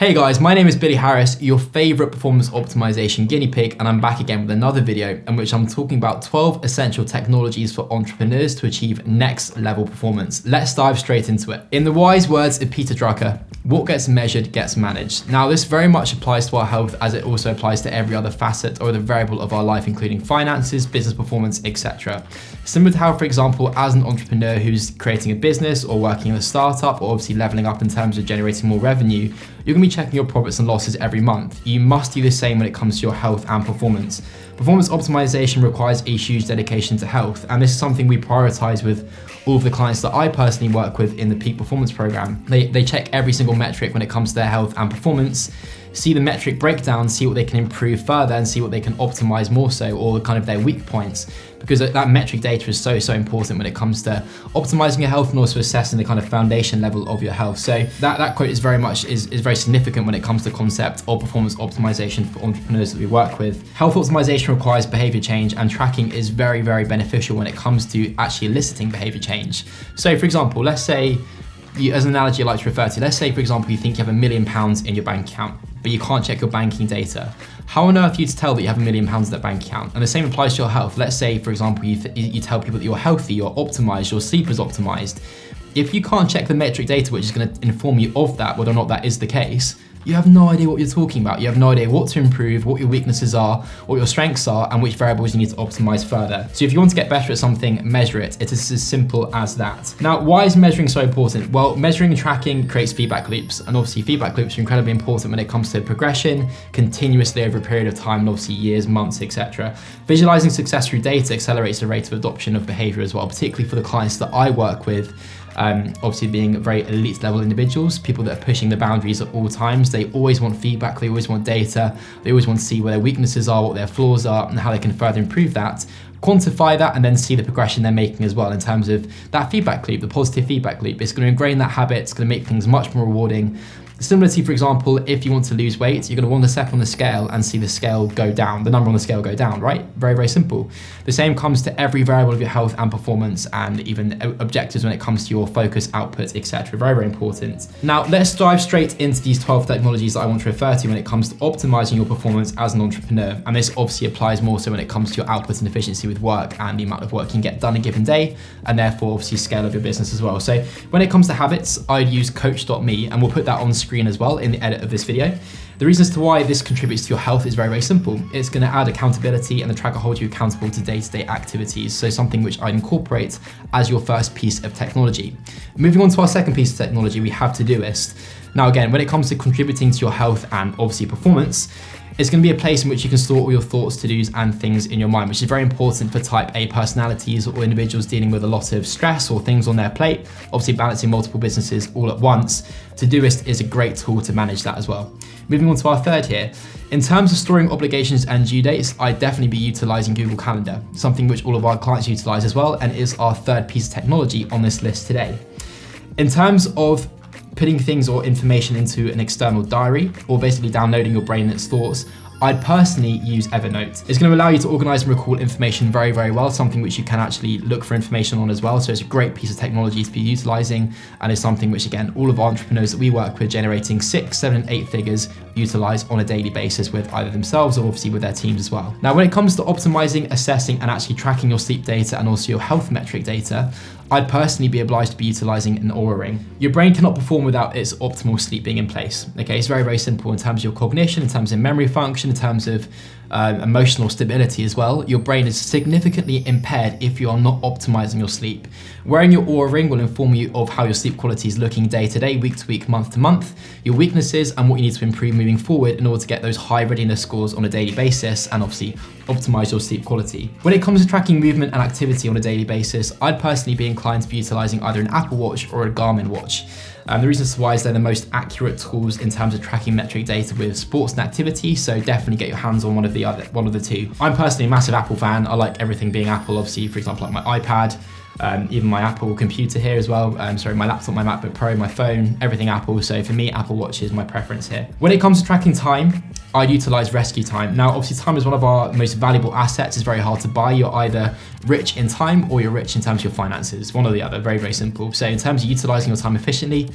Hey guys, my name is Billy Harris, your favorite performance optimization guinea pig, and I'm back again with another video in which I'm talking about 12 essential technologies for entrepreneurs to achieve next level performance. Let's dive straight into it. In the wise words of Peter Drucker, what gets measured gets managed. Now, this very much applies to our health as it also applies to every other facet or the variable of our life, including finances, business performance, etc. Similar to how, for example, as an entrepreneur who's creating a business or working in a startup or obviously leveling up in terms of generating more revenue, you're gonna be checking your profits and losses every month. You must do the same when it comes to your health and performance. Performance optimization requires a huge dedication to health, and this is something we prioritize with all of the clients that I personally work with in the Peak Performance Program. They, they check every single metric when it comes to their health and performance, see the metric breakdown, see what they can improve further and see what they can optimize more so or kind of their weak points because that metric data is so, so important when it comes to optimizing your health and also assessing the kind of foundation level of your health. So that, that quote is very much, is, is very significant when it comes to concept of performance optimization for entrepreneurs that we work with. Health optimization requires behavior change and tracking is very, very beneficial when it comes to actually eliciting behavior change. So for example, let's say you, as an analogy I like to refer to, let's say for example you think you have a million pounds in your bank account, but you can't check your banking data. How on earth are you to tell that you have a million pounds in that bank account? And the same applies to your health. Let's say for example you, you tell people that you're healthy, you're optimized, your sleep is optimized. If you can't check the metric data which is going to inform you of that, whether or not that is the case, you have no idea what you're talking about. You have no idea what to improve, what your weaknesses are, what your strengths are, and which variables you need to optimize further. So if you want to get better at something, measure it. It is as simple as that. Now, why is measuring so important? Well, measuring and tracking creates feedback loops, and obviously feedback loops are incredibly important when it comes to progression, continuously over a period of time, and obviously years, months, etc. Visualizing success through data accelerates the rate of adoption of behavior as well, particularly for the clients that I work with um, obviously being very elite level individuals, people that are pushing the boundaries at all times. They always want feedback, they always want data, they always want to see where their weaknesses are, what their flaws are, and how they can further improve that. Quantify that and then see the progression they're making as well in terms of that feedback loop, the positive feedback loop. It's going to ingrain that habit, it's going to make things much more rewarding, Similarly, for example, if you want to lose weight, you're going to want to step on the scale and see the scale go down, the number on the scale go down, right? Very, very simple. The same comes to every variable of your health and performance and even objectives when it comes to your focus, output, etc. Very, very important. Now, let's dive straight into these 12 technologies that I want to refer to when it comes to optimizing your performance as an entrepreneur. And this obviously applies more so when it comes to your output and efficiency with work and the amount of work you can get done a given day, and therefore obviously scale of your business as well. So when it comes to habits, I'd use coach.me and we'll put that on screen screen as well in the edit of this video. The reasons to why this contributes to your health is very, very simple. It's gonna add accountability and the tracker holds you accountable to day-to-day -day activities. So something which I'd incorporate as your first piece of technology. Moving on to our second piece of technology, we have Todoist. Now again, when it comes to contributing to your health and obviously performance, it's going to be a place in which you can store all your thoughts, to-dos and things in your mind, which is very important for type A personalities or individuals dealing with a lot of stress or things on their plate, obviously balancing multiple businesses all at once. Todoist is a great tool to manage that as well. Moving on to our third here. In terms of storing obligations and due dates, I'd definitely be utilizing Google Calendar, something which all of our clients utilize as well and is our third piece of technology on this list today. In terms of putting things or information into an external diary, or basically downloading your brain and its thoughts, I'd personally use Evernote. It's going to allow you to organize and recall information very, very well, something which you can actually look for information on as well. So it's a great piece of technology to be utilizing and it's something which, again, all of our entrepreneurs that we work with generating six, seven, eight figures utilize on a daily basis with either themselves or obviously with their teams as well. Now, when it comes to optimizing, assessing, and actually tracking your sleep data and also your health metric data, I'd personally be obliged to be utilizing an Oura ring. Your brain cannot perform without its optimal sleep being in place. Okay, it's very, very simple in terms of your cognition, in terms of memory function, in terms of um, emotional stability as well, your brain is significantly impaired if you are not optimizing your sleep. Wearing your Oura ring will inform you of how your sleep quality is looking day to day, week to week, month to month, your weaknesses and what you need to improve moving forward in order to get those high readiness scores on a daily basis and obviously optimize your sleep quality. When it comes to tracking movement and activity on a daily basis, I'd personally be inclined to be utilizing either an Apple Watch or a Garmin watch. Um, the reason why is they're the most accurate tools in terms of tracking metric data with sports and activity, so definitely get your hands on one of the other, one of the two. I'm personally a massive Apple fan. I like everything being Apple, obviously, for example, like my iPad, um, even my Apple computer here as well. Um, sorry, my laptop, my MacBook Pro, my phone, everything Apple. So for me, Apple Watch is my preference here. When it comes to tracking time, I utilize RescueTime. Now, obviously time is one of our most valuable assets. It's very hard to buy. You're either rich in time or you're rich in terms of your finances, one or the other, very, very simple. So in terms of utilizing your time efficiently,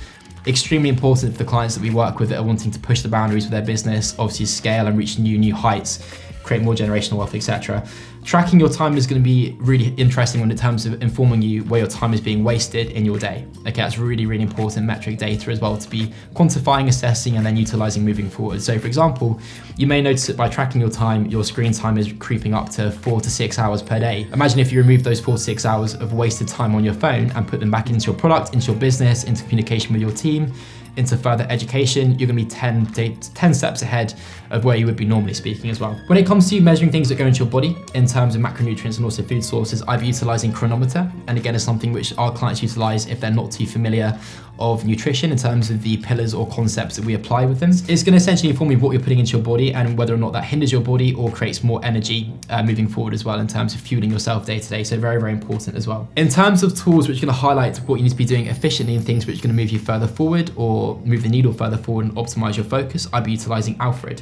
extremely important for the clients that we work with that are wanting to push the boundaries of their business, obviously scale and reach new, new heights create more generational wealth, etc. Tracking your time is going to be really interesting in terms of informing you where your time is being wasted in your day. Okay, that's really, really important metric data as well to be quantifying, assessing, and then utilizing moving forward. So for example, you may notice that by tracking your time, your screen time is creeping up to four to six hours per day. Imagine if you remove those four to six hours of wasted time on your phone and put them back into your product, into your business, into communication with your team, into further education, you're gonna be 10, 10 steps ahead of where you would be normally speaking as well. When it comes to measuring things that go into your body in terms of macronutrients and also food sources, I've utilizing Cronometer. And again, it's something which our clients utilize if they're not too familiar of nutrition in terms of the pillars or concepts that we apply with them. It's going to essentially inform you what you're putting into your body and whether or not that hinders your body or creates more energy uh, moving forward as well in terms of fueling yourself day to day. So very, very important as well. In terms of tools which are going to highlight what you need to be doing efficiently and things which are going to move you further forward or move the needle further forward and optimize your focus, I'd be utilizing Alfred.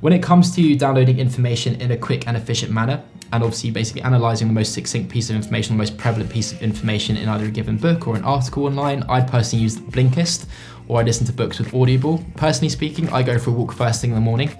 When it comes to downloading information in a quick and efficient manner, and obviously basically analyzing the most succinct piece of information, the most prevalent piece of information in either a given book or an article online, I personally use Blinkist or I listen to books with Audible. Personally speaking, I go for a walk first thing in the morning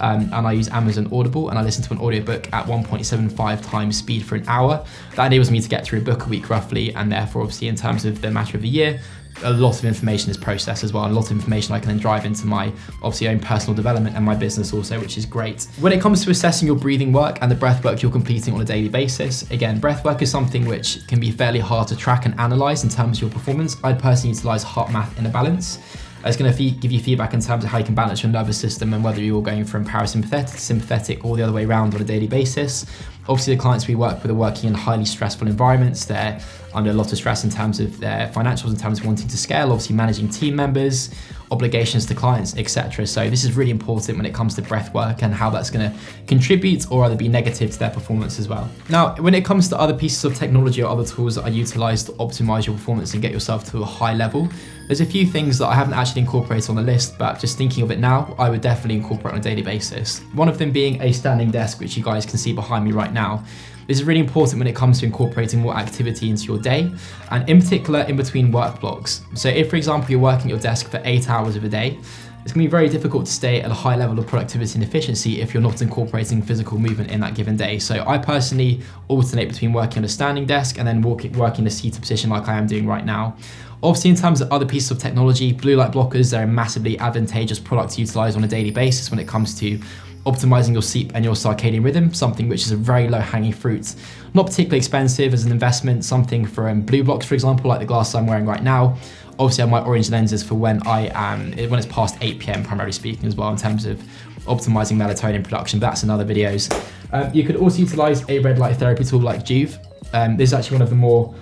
um, and I use Amazon Audible and I listen to an audiobook at 1.75 times speed for an hour. That enables me to get through a book a week roughly and therefore obviously in terms of the matter of a year, a lot of information is processed as well. A lot of information I can then drive into my obviously own personal development and my business also, which is great. When it comes to assessing your breathing work and the breath work you're completing on a daily basis, again, breath work is something which can be fairly hard to track and analyze in terms of your performance. I'd personally utilize HeartMath Inner Balance. It's going to give you feedback in terms of how you can balance your nervous system and whether you're going from parasympathetic to sympathetic or the other way around on a daily basis. Obviously, the clients we work with are working in highly stressful environments. They're under a lot of stress in terms of their financials, in terms of wanting to scale, obviously managing team members, obligations to clients, etc. So this is really important when it comes to breath work and how that's going to contribute or either be negative to their performance as well. Now, when it comes to other pieces of technology or other tools that are utilized to optimize your performance and get yourself to a high level, there's a few things that I haven't actually incorporated on the list, but just thinking of it now, I would definitely incorporate on a daily basis. One of them being a standing desk, which you guys can see behind me right now. This is really important when it comes to incorporating more activity into your day, and in particular in between work blocks. So if, for example, you're working at your desk for eight hours of a day, it's to be very difficult to stay at a high level of productivity and efficiency if you're not incorporating physical movement in that given day. So I personally alternate between working on a standing desk and then walking, working in a seated position like I am doing right now. Obviously, in terms of other pieces of technology, blue light blockers, they're a massively advantageous product to utilize on a daily basis when it comes to optimizing your sleep and your circadian rhythm, something which is a very low hanging fruit. Not particularly expensive as an investment, something from BluBlox, for example, like the glasses I'm wearing right now. Obviously, I have my orange lenses for when I am, when it's past 8 p.m. primarily speaking as well in terms of optimizing melatonin production, but that's in other videos. Um, you could also utilize a red light therapy tool like Joovv. Um, this is actually one of the more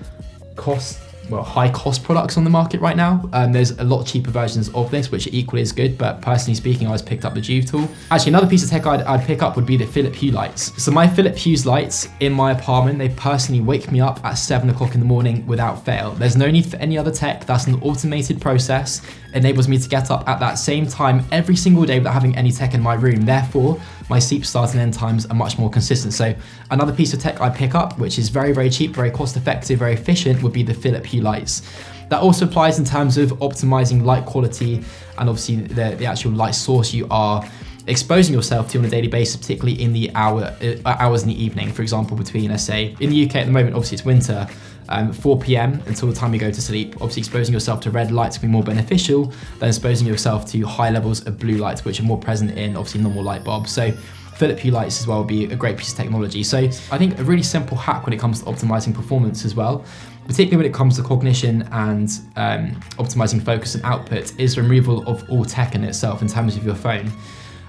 cost well, high cost products on the market right now. Um, there's a lot cheaper versions of this, which are equally as good, but personally speaking, I was picked up the Joovv tool. Actually, another piece of tech I'd, I'd pick up would be the Philip Hue lights. So my Philip Hue's lights in my apartment, they personally wake me up at seven o'clock in the morning without fail. There's no need for any other tech. That's an automated process. Enables me to get up at that same time every single day without having any tech in my room. Therefore, my sleep start and end times are much more consistent. So another piece of tech I pick up, which is very, very cheap, very cost effective, very efficient, would be the Philip Hue lights. That also applies in terms of optimizing light quality and obviously the, the actual light source you are exposing yourself to on a daily basis, particularly in the hour uh, hours in the evening. For example, between let's say in the UK at the moment, obviously it's winter, um, 4 p.m. until the time you go to sleep. Obviously, exposing yourself to red lights can be more beneficial than exposing yourself to high levels of blue lights, which are more present in obviously normal light bulbs. So Philip Hue lights as well would be a great piece of technology. So I think a really simple hack when it comes to optimizing performance as well, particularly when it comes to cognition and um, optimizing focus and output, is removal of all tech in itself in terms of your phone.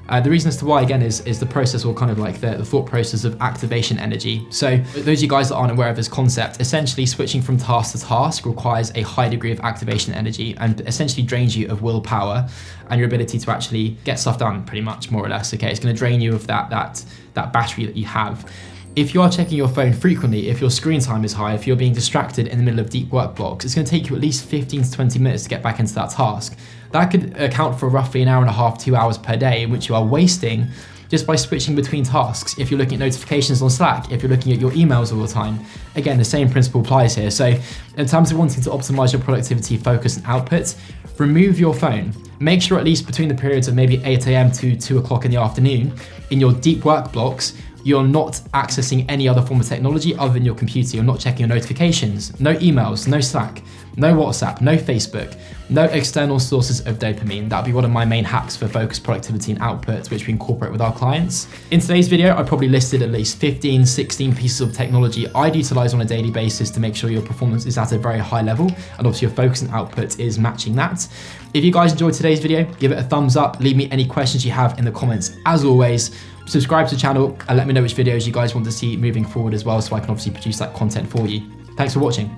Uh, the reason as to why, again, is, is the process or kind of like the, the thought process of activation energy. So those of you guys that aren't aware of this concept, essentially switching from task to task requires a high degree of activation energy and essentially drains you of willpower and your ability to actually get stuff done pretty much more or less. Okay, it's going to drain you of that, that, that battery that you have if you are checking your phone frequently, if your screen time is high, if you're being distracted in the middle of deep work blocks, it's going to take you at least 15 to 20 minutes to get back into that task. That could account for roughly an hour and a half, two hours per day, in which you are wasting just by switching between tasks. If you're looking at notifications on Slack, if you're looking at your emails all the time, again, the same principle applies here. So in terms of wanting to optimize your productivity, focus and output, remove your phone. Make sure at least between the periods of maybe 8 a.m. to 2 o'clock in the afternoon, in your deep work blocks, you're not accessing any other form of technology other than your computer. You're not checking your notifications, no emails, no Slack, no WhatsApp, no Facebook, no external sources of dopamine. That'd be one of my main hacks for focus, productivity, and output, which we incorporate with our clients. In today's video, I probably listed at least 15, 16 pieces of technology I'd utilize on a daily basis to make sure your performance is at a very high level, and obviously your focus and output is matching that. If you guys enjoyed today's video, give it a thumbs up, leave me any questions you have in the comments. As always, subscribe to the channel and let me know which videos you guys want to see moving forward as well so I can obviously produce that content for you. Thanks for watching.